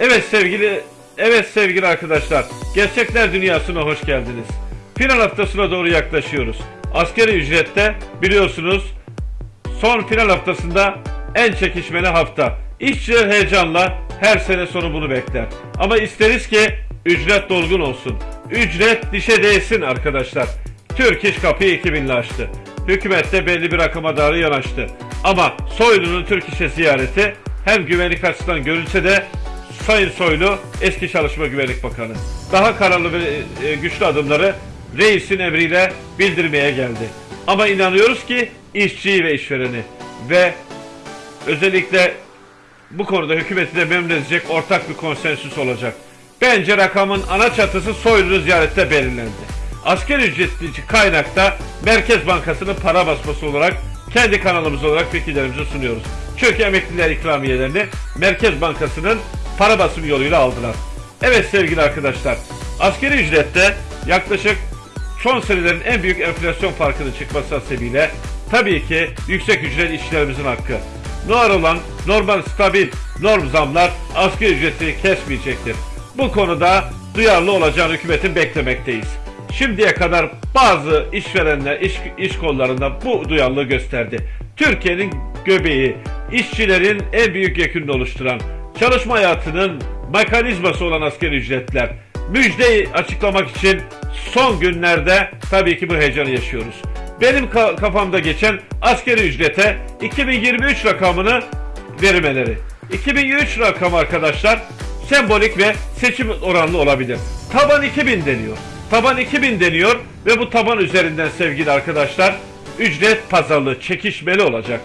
Evet sevgili evet sevgili arkadaşlar. Gerçekler dünyasına hoş geldiniz. Final haftasına doğru yaklaşıyoruz. Askeri ücrette biliyorsunuz son final haftasında en çekişmeli hafta. İşçiler heyecanla her sene sonu bunu bekler. Ama isteriz ki ücret dolgun olsun. Ücret dişe değsin arkadaşlar. Türk İş kapıyı 2000'le açtı. Hükümet de belli bir rakama doğru yanaştı. Ama Soylu'nun Türk İş'e ziyareti hem güvenlik açısından görülse de Sayın Soylu eski Çalışma Güvenlik Bakanı. Daha kararlı ve e, güçlü adımları reisin emriyle bildirmeye geldi. Ama inanıyoruz ki işçiyi ve işvereni ve özellikle bu konuda hükümeti de memnun edecek ortak bir konsensüs olacak. Bence rakamın ana çatısı Soylu'nun ziyarette belirlendi. Asgari ücretli kaynakta Merkez Bankası'nın para basması olarak kendi kanalımız olarak fikirlerimizi sunuyoruz. Çünkü emekliler ikramiyelerini Merkez Bankası'nın para basımı yoluyla aldılar. Evet sevgili arkadaşlar, asgari ücrette yaklaşık son senelerin en büyük enflasyon farkının çıkması hasebiyle tabii ki yüksek ücret işçilerimizin hakkı. Var olan normal stabil norm zamlar asgari ücreti kesmeyecektir. Bu konuda duyarlı olacağını hükümetin beklemekteyiz. Şimdiye kadar bazı işverenler iş, iş kollarında bu duyarlılığı gösterdi. Türkiye'nin göbeği, işçilerin en büyük yekününü oluşturan, çalışma hayatının mekanizması olan asgari ücretler. Müjdeyi açıklamak için son günlerde tabii ki bu heyecanı yaşıyoruz. Benim ka- kafamda geçen asgari ücrete 2023 rakamını vermeleri. 2023 rakamı arkadaşlar sembolik ve seçim oranlı olabilir. Taban 2000 deniyor. Taban 2000 deniyor ve bu taban üzerinden sevgili arkadaşlar ücret pazarlığı çekişmeli olacak.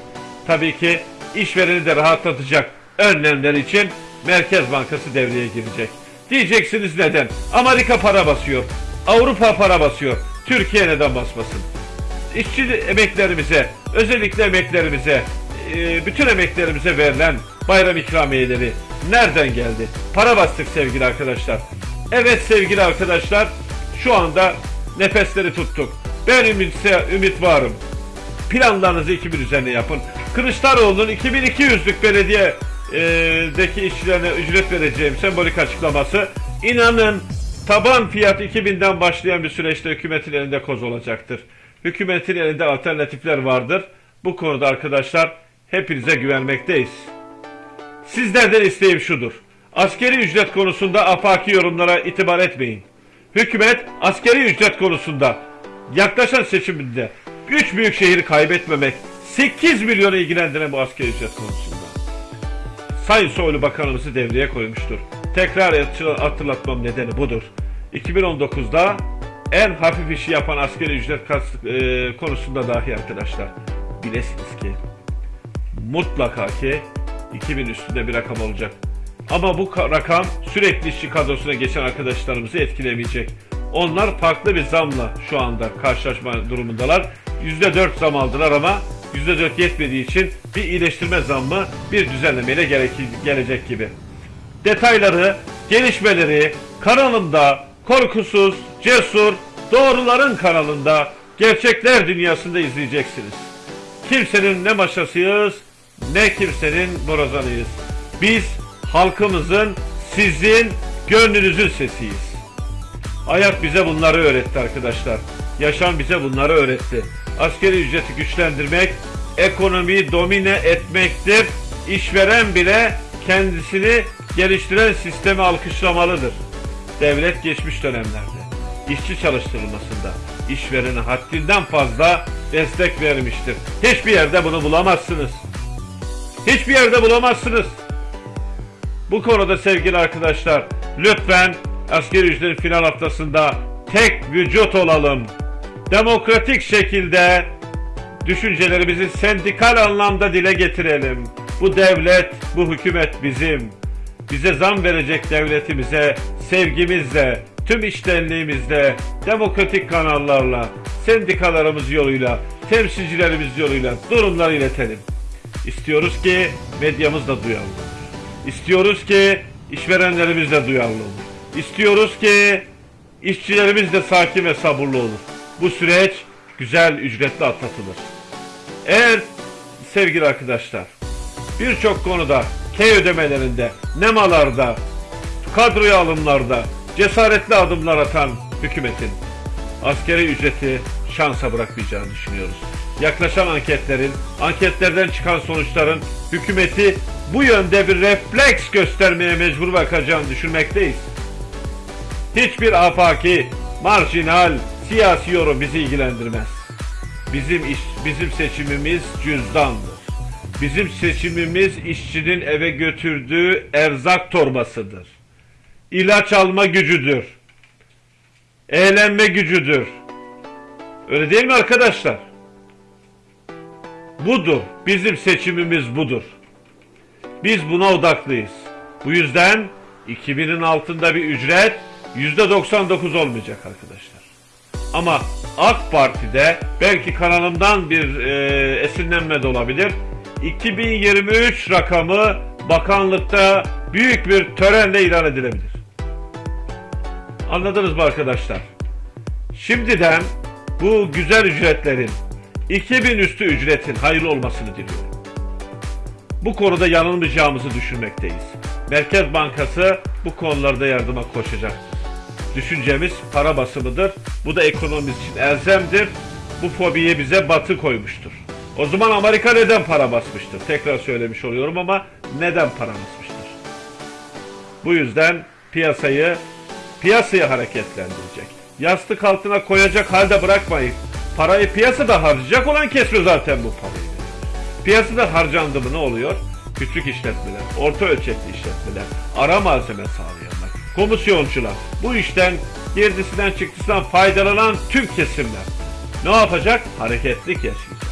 Tabii ki işvereni de rahatlatacak önlemler için Merkez Bankası devreye girecek. Diyeceksiniz neden? Amerika para basıyor. Avrupa para basıyor. Türkiye neden basmasın? İşçi emeklerimize, özellikle emeklerimize, e, bütün emeklerimize verilen bayram ikramiyeleri nereden geldi? Para bastık sevgili arkadaşlar. Evet sevgili arkadaşlar, şu anda nefesleri tuttuk. Ben ümitse ümit varım. Planlarınızı 2000 üzerine yapın. Kılıçdaroğlu'nun 2200'lük belediyedeki işçilerine ücret vereceğim sembolik açıklaması inanın taban fiyat 2000'den başlayan bir süreçte hükümetin elinde koz olacaktır. Hükümetin elinde alternatifler vardır. Bu konuda arkadaşlar hepinize güvenmekteyiz. Sizlerden isteğim şudur. Askeri ücret konusunda afaki yorumlara itibar etmeyin. Hükümet askeri ücret konusunda yaklaşan seçiminde 3 büyük şehri kaybetmemek 8 milyonu ilgilendiren bu askeri ücret konusunda. Sayın Soylu Bakanımızı devreye koymuştur. Tekrar hatırlatmam nedeni budur. 2019'da en hafif işi yapan askeri ücret e, konusunda dahi arkadaşlar bilesiniz ki mutlaka ki 2000 üstünde bir rakam olacak. Ama bu ka- rakam sürekli işçi kadrosuna geçen arkadaşlarımızı etkilemeyecek. Onlar farklı bir zamla şu anda karşılaşma durumundalar. %4 zam aldılar ama %4 yetmediği için bir iyileştirme zammı bir düzenlemeyle gerek- gelecek gibi. Detayları, gelişmeleri kanalımda korkusuz, cesur, doğruların kanalında gerçekler dünyasında izleyeceksiniz. Kimsenin ne maşasıyız ne kimsenin borazanıyız. Biz halkımızın, sizin, gönlünüzün sesiyiz. Hayat bize bunları öğretti arkadaşlar. Yaşam bize bunları öğretti. Askeri ücreti güçlendirmek, ekonomiyi domine etmektir. İşveren bile kendisini geliştiren sistemi alkışlamalıdır. Devlet geçmiş dönemlerde işçi çalıştırılmasında işverene haddinden fazla destek vermiştir. Hiçbir yerde bunu bulamazsınız. Hiçbir yerde bulamazsınız. Bu konuda sevgili arkadaşlar lütfen askeri ücretin final haftasında tek vücut olalım. Demokratik şekilde düşüncelerimizi sendikal anlamda dile getirelim. Bu devlet, bu hükümet bizim. Bize zam verecek devletimize sevgimizle, tüm iştenliğimizle, demokratik kanallarla, sendikalarımız yoluyla, temsilcilerimiz yoluyla durumları iletelim. İstiyoruz ki medyamız da duyarlı olur. İstiyoruz ki işverenlerimiz de duyarlı olur. İstiyoruz ki işçilerimiz de sakin ve sabırlı olur. Bu süreç güzel ücretli atlatılır. Eğer sevgili arkadaşlar birçok konuda K ödemelerinde, nemalarda kadroya alımlarda cesaretli adımlar atan hükümetin askeri ücreti şansa bırakmayacağını düşünüyoruz. Yaklaşan anketlerin, anketlerden çıkan sonuçların hükümeti bu yönde bir refleks göstermeye mecbur bakacağını düşünmekteyiz. Hiçbir afaki, marjinal, siyasi yorum bizi ilgilendirmez. Bizim iş, bizim seçimimiz cüzdandır. Bizim seçimimiz işçinin eve götürdüğü erzak torbasıdır. İlaç alma gücüdür. Eğlenme gücüdür. Öyle değil mi arkadaşlar? Budur. Bizim seçimimiz budur. Biz buna odaklıyız. Bu yüzden 2000'in altında bir ücret %99 olmayacak arkadaşlar. Ama AK Parti'de belki kanalımdan bir e, esinlenme de olabilir. 2023 rakamı bakanlıkta büyük bir törenle ilan edilebilir. Anladınız mı arkadaşlar? Şimdiden bu güzel ücretlerin 2000 üstü ücretin hayırlı olmasını diliyorum. Bu konuda yanılmayacağımızı düşünmekteyiz. Merkez Bankası bu konularda yardıma koşacaktır. Düşüncemiz para basımıdır. Bu da ekonomimiz için elzemdir. Bu fobiyi bize batı koymuştur. O zaman Amerika neden para basmıştır? Tekrar söylemiş oluyorum ama neden para basmıştır? Bu yüzden piyasayı piyasayı hareketlendirecek. Yastık altına koyacak halde bırakmayın. Parayı piyasada harcayacak olan kesme zaten bu parayı. Piyasada harcandı mı ne oluyor? Küçük işletmeler, orta ölçekli işletmeler, ara malzeme sağlayanlar, komisyoncular, bu işten girdisinden çıktısından faydalanan tüm kesimler ne yapacak? Hareketlik yaşayacak.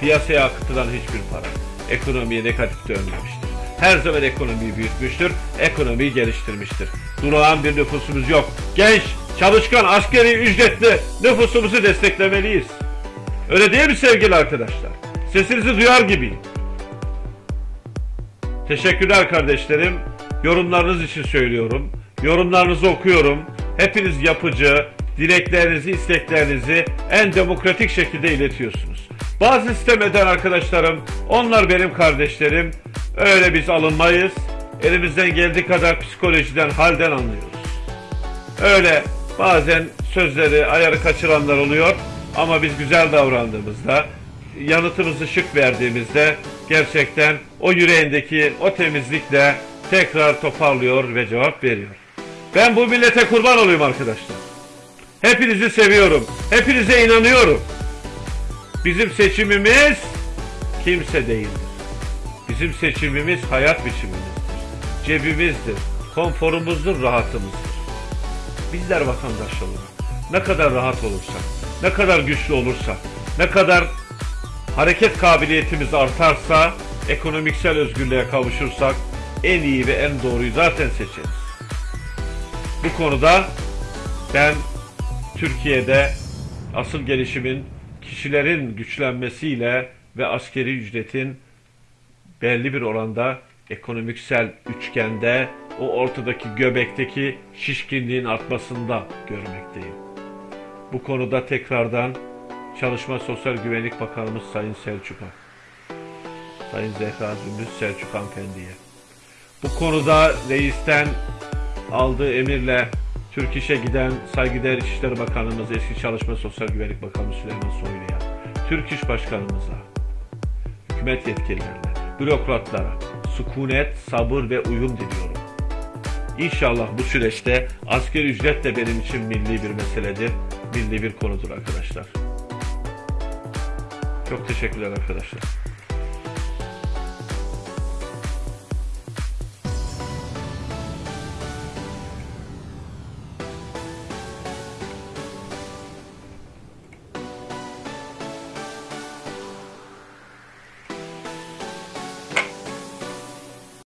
Piyasaya akıtılan hiçbir para ekonomiye negatif dönmemiştir. Her zaman ekonomiyi büyütmüştür, ekonomiyi geliştirmiştir. Durağan bir nüfusumuz yok. Genç, çalışkan, askeri ücretli nüfusumuzu desteklemeliyiz. Öyle değil mi sevgili arkadaşlar? Sesinizi duyar gibiyim. Teşekkürler kardeşlerim. Yorumlarınız için söylüyorum. Yorumlarınızı okuyorum. Hepiniz yapıcı, dileklerinizi, isteklerinizi en demokratik şekilde iletiyorsunuz. Bazı sistem eden arkadaşlarım, onlar benim kardeşlerim. Öyle biz alınmayız. Elimizden geldiği kadar psikolojiden, halden anlıyoruz. Öyle bazen sözleri, ayarı kaçıranlar oluyor. Ama biz güzel davrandığımızda, yanıtımızı şık verdiğimizde gerçekten o yüreğindeki o temizlikle tekrar toparlıyor ve cevap veriyor. Ben bu millete kurban olayım arkadaşlar. Hepinizi seviyorum. Hepinize inanıyorum. Bizim seçimimiz kimse değildir. Bizim seçimimiz hayat biçimimizdir. Cebimizdir. Konforumuzdur, rahatımızdır. Bizler vatandaş olarak ne kadar rahat olursak, ne kadar güçlü olursak, ne kadar hareket kabiliyetimiz artarsa, ekonomiksel özgürlüğe kavuşursak en iyi ve en doğruyu zaten seçeriz. Bu konuda ben Türkiye'de asıl gelişimin kişilerin güçlenmesiyle ve askeri ücretin belli bir oranda ekonomiksel üçgende o ortadaki göbekteki şişkinliğin artmasında görmekteyim. Bu konuda tekrardan Çalışma Sosyal Güvenlik Bakanımız Sayın Selçuk'a, Sayın Zehra Zümrüt Selçuk Hanımefendi'ye, bu konuda reisten aldığı emirle Türk İş'e giden saygıdeğer İçişleri Bakanımız, eski Çalışma Sosyal Güvenlik Bakanımız Süleyman Soylu'ya, Türk İş Başkanımıza, hükümet yetkililerine, bürokratlara sükunet, sabır ve uyum diliyorum. İnşallah bu süreçte asgari ücret de benim için milli bir meseledir, milli bir konudur arkadaşlar. Çok teşekkürler arkadaşlar.